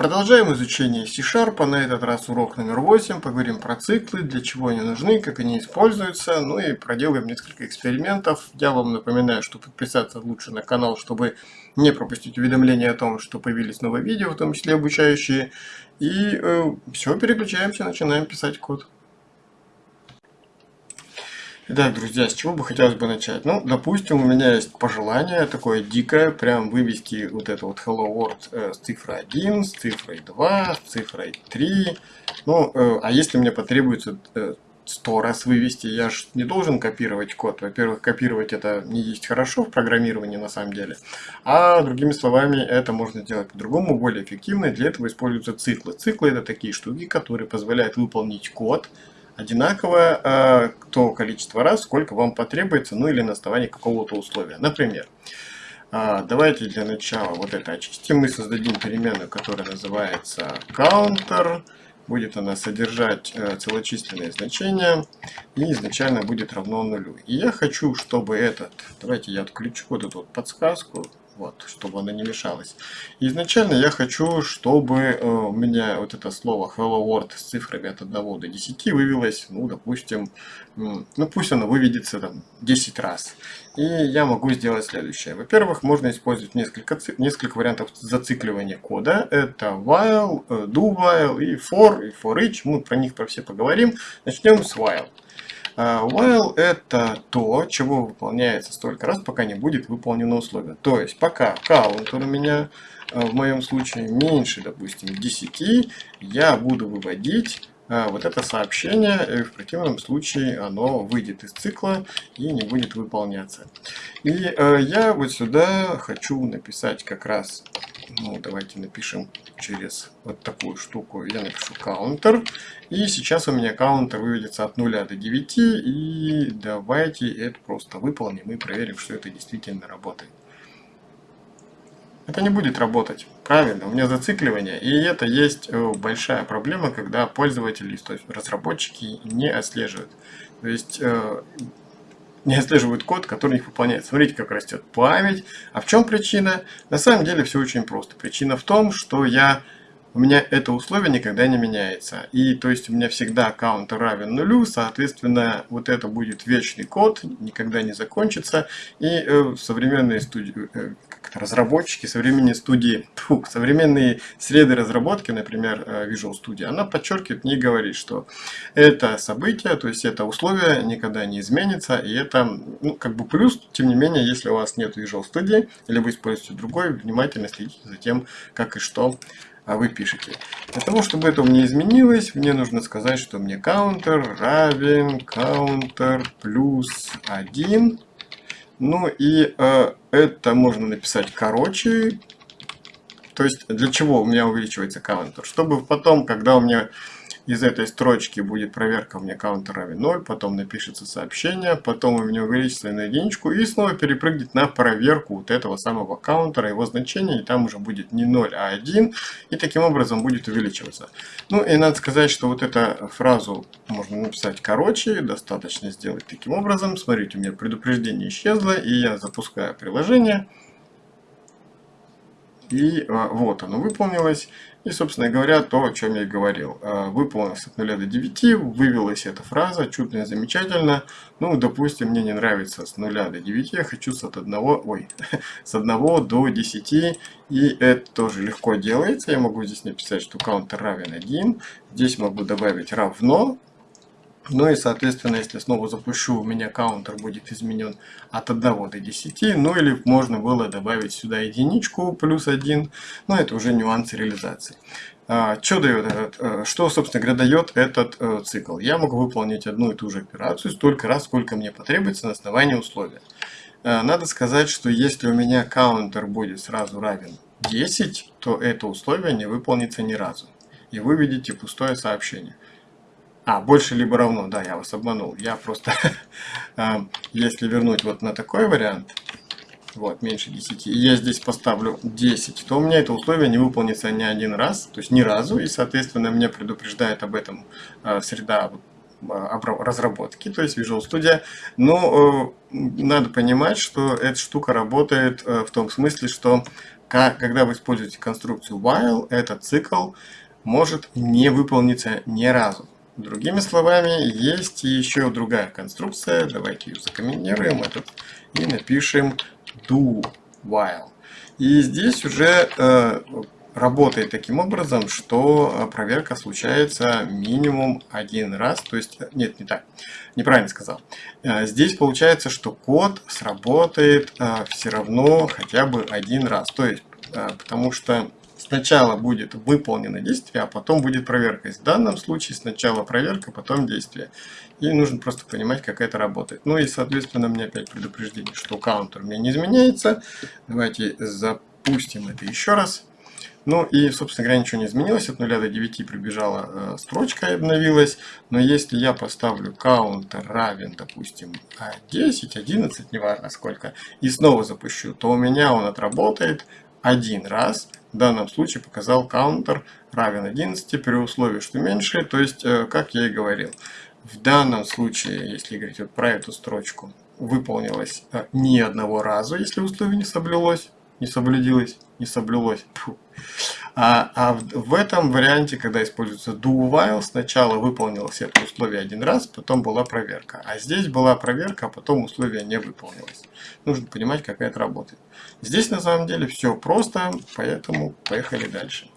Продолжаем изучение C-Sharp, на этот раз урок номер 8, поговорим про циклы, для чего они нужны, как они используются, ну и проделаем несколько экспериментов. Я вам напоминаю, что подписаться лучше на канал, чтобы не пропустить уведомления о том, что появились новые видео, в том числе обучающие. И э, все, переключаемся, начинаем писать код. Итак, друзья, с чего бы хотелось бы начать? Ну, допустим, у меня есть пожелание такое дикое, прям вывести вот это вот Hello World э, с цифрой 1, с цифрой 2, с цифрой 3. Ну, э, а если мне потребуется э, 100 раз вывести, я же не должен копировать код. Во-первых, копировать это не есть хорошо в программировании на самом деле. А другими словами, это можно сделать по-другому, более эффективно. Для этого используются циклы. Циклы это такие штуки, которые позволяют выполнить код, одинаковое э, то количество раз, сколько вам потребуется, ну или на основании какого-то условия. Например, э, давайте для начала вот это очистим. Мы создадим переменную, которая называется counter. Будет она содержать э, целочисленные значения и изначально будет равно нулю. И я хочу, чтобы этот, давайте я отключу вот эту вот подсказку, вот, чтобы она не мешалась. изначально я хочу, чтобы э, у меня вот это слово hello world с цифрами от 1 до 10 вывелось, ну, допустим, ну, пусть оно выведется там 10 раз. И я могу сделать следующее. Во-первых, можно использовать несколько, несколько вариантов зацикливания кода. Это while, э, do while и for, и for each. Мы про них про все поговорим. Начнем с while. While это то, чего выполняется столько раз, пока не будет выполнено условие. То есть пока counter у меня а, в моем случае меньше, допустим, 10, я буду выводить а, вот это сообщение, и в противном случае оно выйдет из цикла и не будет выполняться. И я вот сюда хочу написать как раз ну, давайте напишем через вот такую штуку. Я напишу counter. И сейчас у меня counter выведется от 0 до 9. И давайте это просто выполним и проверим, что это действительно работает. Это не будет работать. Правильно, у меня зацикливание. И это есть э, большая проблема, когда пользователи, то есть разработчики не отслеживают. То есть э, не отслеживают код, который их выполняет. Смотрите, как растет память. А в чем причина? На самом деле все очень просто. Причина в том, что я у меня это условие никогда не меняется. И то есть у меня всегда аккаунт равен нулю, соответственно, вот это будет вечный код, никогда не закончится. И э, современные студии, э, разработчики, современные студии, фу, современные среды разработки, например, э, Visual Studio, она подчеркивает, не говорит, что это событие, то есть это условие никогда не изменится, и это, ну, как бы плюс, тем не менее, если у вас нет Visual Studio, или вы используете другой, внимательно следите за тем, как и что а вы пишете. Для того, чтобы это у меня изменилось, мне нужно сказать, что мне counter равен counter плюс 1. Ну и э, это можно написать короче. То есть для чего у меня увеличивается counter? Чтобы потом, когда у меня из этой строчки будет проверка меня counter равен 0, потом напишется сообщение, потом у меня увеличится на единичку и снова перепрыгнет на проверку вот этого самого каунтера, его значения, и там уже будет не 0, а 1, и таким образом будет увеличиваться. Ну и надо сказать, что вот эту фразу можно написать короче, достаточно сделать таким образом. Смотрите, у меня предупреждение исчезло, и я запускаю приложение. И а, вот оно выполнилось. И, собственно говоря, то, о чем я и говорил. А, выполнилось от 0 до 9, вывелась эта фраза, чудно и замечательно. Ну, допустим, мне не нравится с 0 до 9, я хочу с, от 1, ой, с 1 до 10. И это тоже легко делается. Я могу здесь написать, что counter равен 1. Здесь могу добавить равно ну и, соответственно, если снова запущу, у меня каунтер будет изменен от 1 до 10. Ну или можно было добавить сюда единичку плюс 1. Но это уже нюансы реализации. А, что дает этот, э, что, собственно говоря, дает этот э, цикл? Я могу выполнить одну и ту же операцию столько раз, сколько мне потребуется на основании условия. Э, надо сказать, что если у меня каунтер будет сразу равен 10, то это условие не выполнится ни разу. И вы видите пустое сообщение. А, больше либо равно, да, я вас обманул. Я просто, а, если вернуть вот на такой вариант, вот, меньше 10, и я здесь поставлю 10, то у меня это условие не выполнится ни один раз, то есть ни разу, и, соответственно, меня предупреждает об этом а, среда а, разработки, то есть Visual Studio. Но э, надо понимать, что эта штука работает э, в том смысле, что когда вы используете конструкцию while, этот цикл может не выполниться ни разу. Другими словами, есть еще другая конструкция. Давайте ее закомбинируем этот и напишем do while. И здесь уже э, работает таким образом, что э, проверка случается минимум один раз. То есть, э, нет, не так, неправильно сказал. Э, здесь получается, что код сработает все равно хотя бы один раз. То есть, потому что сначала будет выполнено действие, а потом будет проверка. В данном случае сначала проверка, потом действие. И нужно просто понимать, как это работает. Ну и, соответственно, меня опять предупреждение, что каунтер у меня не изменяется. Давайте запустим это еще раз. Ну и, собственно говоря, ничего не изменилось. От 0 до 9 прибежала э, строчка и обновилась. Но если я поставлю counter равен, допустим, 10, 11, неважно сколько, и снова запущу, то у меня он отработает один раз. В данном случае показал counter равен 11 при условии, что меньше. То есть, э, как я и говорил, в данном случае, если говорить вот про эту строчку, выполнилось э, ни одного раза, если условие не соблюлось не соблюдилось, не соблюлось. А, а в, в этом варианте, когда используется do while, сначала выполнилось это условие один раз, потом была проверка. А здесь была проверка, а потом условие не выполнилось. Нужно понимать, как это работает. Здесь на самом деле все просто, поэтому поехали дальше.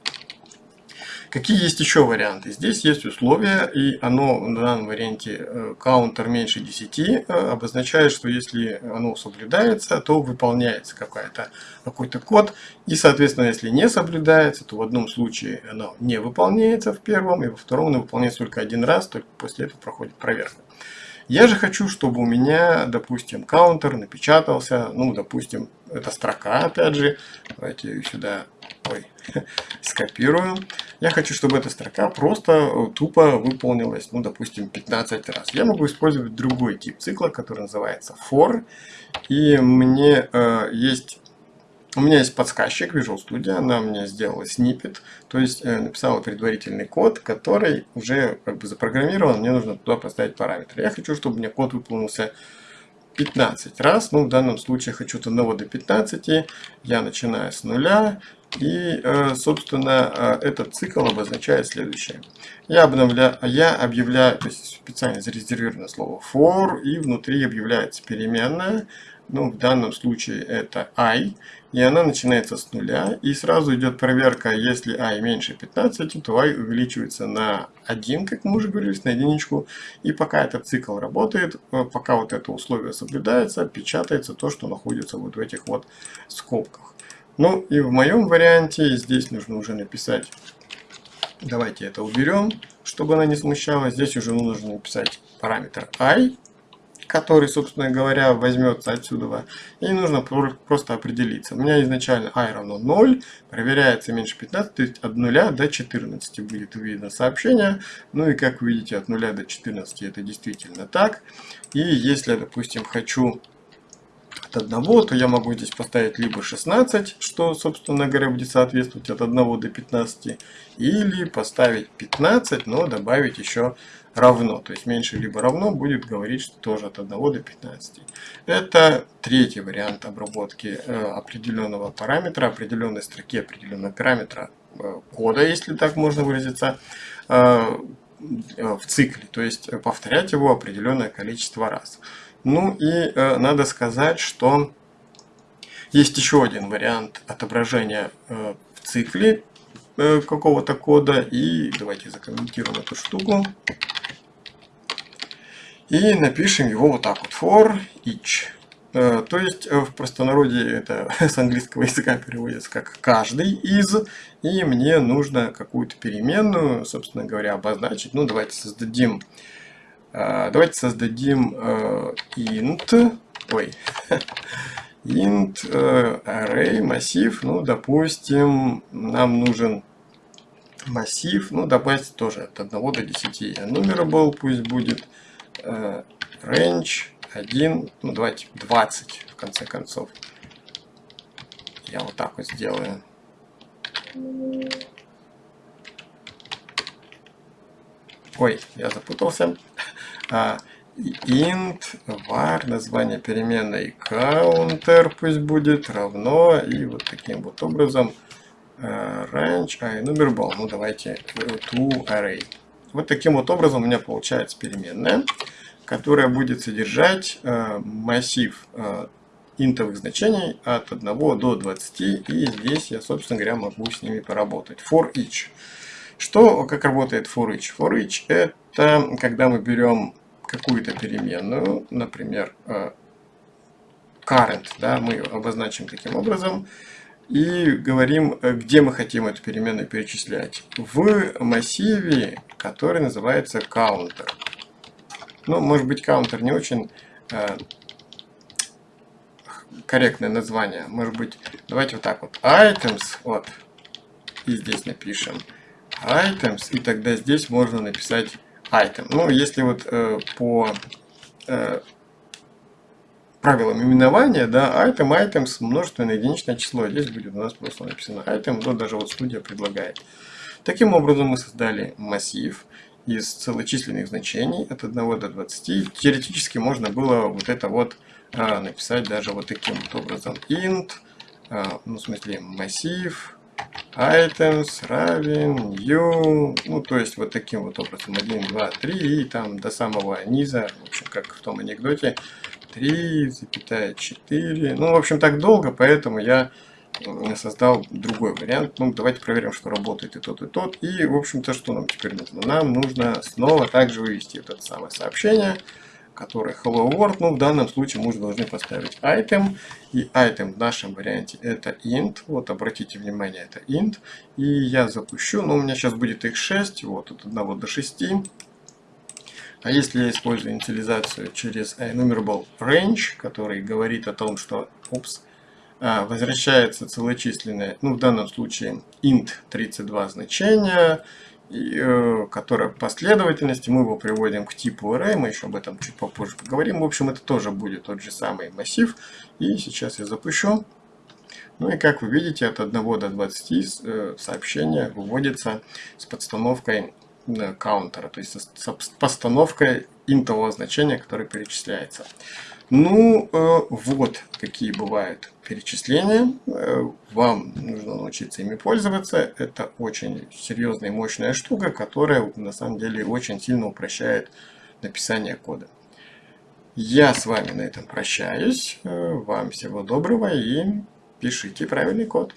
Какие есть еще варианты? Здесь есть условия, и оно в данном варианте каунтер меньше 10 э, обозначает, что если оно соблюдается, то выполняется какой-то код. И, соответственно, если не соблюдается, то в одном случае оно не выполняется в первом, и во втором оно выполняется только один раз, только после этого проходит проверка. Я же хочу, чтобы у меня, допустим, каунтер напечатался, ну, допустим, это строка, опять же. Давайте сюда ой, скопирую. Я хочу, чтобы эта строка просто э, тупо выполнилась, ну, допустим, 15 раз. Я могу использовать другой тип цикла, который называется for. И мне э, есть... У меня есть подсказчик Visual Studio, она мне сделала снипет, то есть э, написала предварительный код, который уже как бы запрограммирован, мне нужно туда поставить параметры. Я хочу, чтобы меня код выполнился 15 раз, ну в данном случае хочу от 1 до 15, я начинаю с нуля, и, э, собственно, э, этот цикл обозначает следующее. Я, обновляю, я объявляю, то есть специально зарезервировано слово for, и внутри объявляется переменная, ну, в данном случае это i, и она начинается с нуля, и сразу идет проверка, если i меньше 15, то i увеличивается на 1, как мы уже говорили, на единичку, и пока этот цикл работает, э, пока вот это условие соблюдается, печатается то, что находится вот в этих вот скобках. Ну и в моем варианте здесь нужно уже написать, давайте это уберем, чтобы она не смущала. Здесь уже нужно написать параметр i, который, собственно говоря, возьмется отсюда. И нужно просто определиться. У меня изначально i равно 0, проверяется меньше 15, то есть от 0 до 14 будет видно сообщение. Ну и как вы видите, от 0 до 14 это действительно так. И если, допустим, хочу от 1, то я могу здесь поставить либо 16, что, собственно говоря, будет соответствовать от 1 до 15, или поставить 15, но добавить еще равно. То есть меньше либо равно будет говорить, что тоже от 1 до 15. Это третий вариант обработки э, определенного параметра, определенной строки определенного параметра э, кода, если так можно выразиться, э, в цикле. То есть повторять его определенное количество раз. Ну и э, надо сказать, что есть еще один вариант отображения э, в цикле э, какого-то кода. И давайте закомментируем эту штуку. И напишем его вот так вот. For each. Э, то есть э, в простонародье это с английского языка переводится как каждый из. И мне нужно какую-то переменную, собственно говоря, обозначить. Ну давайте создадим давайте создадим э, int, ой, int э, array массив, ну, допустим, нам нужен массив, ну, давайте тоже от 1 до 10 был, пусть будет э, range 1, ну, давайте 20, в конце концов. Я вот так вот сделаю. Ой, я запутался. А, int var, название переменной counter пусть будет равно, и вот таким вот образом uh, range enumerable, ну давайте to array. Вот таким вот образом у меня получается переменная, которая будет содержать uh, массив uh, интовых значений от 1 до 20, и здесь я, собственно говоря, могу с ними поработать. For each. Что, как работает for each? For each это когда мы берем какую-то переменную, например, э, current, да, мы обозначим таким образом, и говорим, э, где мы хотим эту переменную перечислять. В массиве, который называется counter. Ну, может быть, counter не очень э, корректное название. Может быть, давайте вот так вот. Items, вот. И здесь напишем items. И тогда здесь можно написать item. Ну, если вот э, по э, правилам именования, да, item, items, множественное единичное число. Здесь будет у нас просто написано item, но даже вот студия предлагает. Таким образом мы создали массив из целочисленных значений от 1 до 20. Теоретически можно было вот это вот а, написать даже вот таким вот образом int, а, ну в смысле массив, items равен new, ну то есть вот таким вот образом 1, 2, 3 и там до самого низа, в общем как в том анекдоте, 3, запятая 4, ну в общем так долго, поэтому я создал другой вариант. Ну, давайте проверим, что работает и тот, и тот. И, в общем-то, что нам теперь нужно? Нам нужно снова также вывести это самое сообщение который hello world. Ну, в данном случае мы уже должны поставить item. И item в нашем варианте это int. Вот, обратите внимание, это int. И я запущу, но ну, у меня сейчас будет их 6, вот, от 1 до 6. А если я использую инициализацию через enumerable range, который говорит о том, что, упс, а, возвращается целочисленное, ну в данном случае int 32 значения, Э, которая последовательности, мы его приводим к типу array, мы еще об этом чуть попозже поговорим. В общем, это тоже будет тот же самый массив. И сейчас я запущу. Ну и как вы видите, от 1 до 20 э, сообщения выводится с подстановкой каунтера, то есть с постановкой интового значения, которое перечисляется. Ну, э, вот какие бывают перечисления. Э, вам нужно научиться ими пользоваться. Это очень серьезная и мощная штука, которая на самом деле очень сильно упрощает написание кода. Я с вами на этом прощаюсь. Э, вам всего доброго и пишите правильный код.